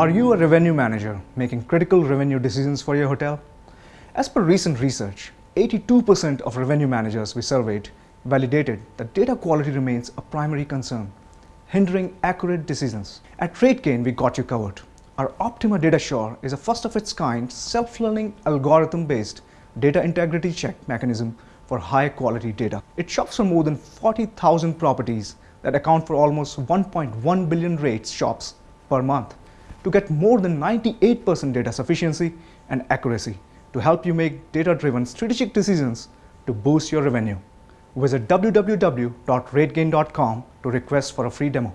Are you a revenue manager making critical revenue decisions for your hotel? As per recent research, 82% of revenue managers we surveyed validated that data quality remains a primary concern, hindering accurate decisions. At RateGain, we got you covered. Our Optima Data Assure is a first of its kind self-learning algorithm-based data integrity check mechanism for high quality data. It shops for more than 40,000 properties that account for almost 1.1 billion rates shops per month to get more than 98% data sufficiency and accuracy to help you make data-driven strategic decisions to boost your revenue. Visit www.rategain.com to request for a free demo.